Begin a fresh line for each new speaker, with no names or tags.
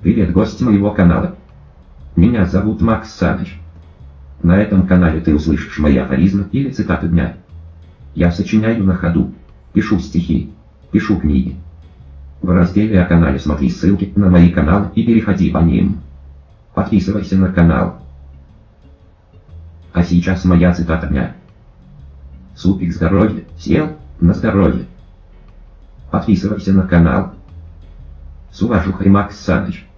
Привет, гость моего канала. Меня зовут Макс Саныч. На этом канале ты услышишь мои афоризмы или цитаты дня. Я сочиняю на ходу, пишу стихи, пишу книги. В разделе о канале смотри ссылки на мои каналы и переходи по ним. Подписывайся на канал. А сейчас моя цитата дня. Супик здоровье, сел на здоровье. Подписывайся на канал. С уважухой Макс Саныч.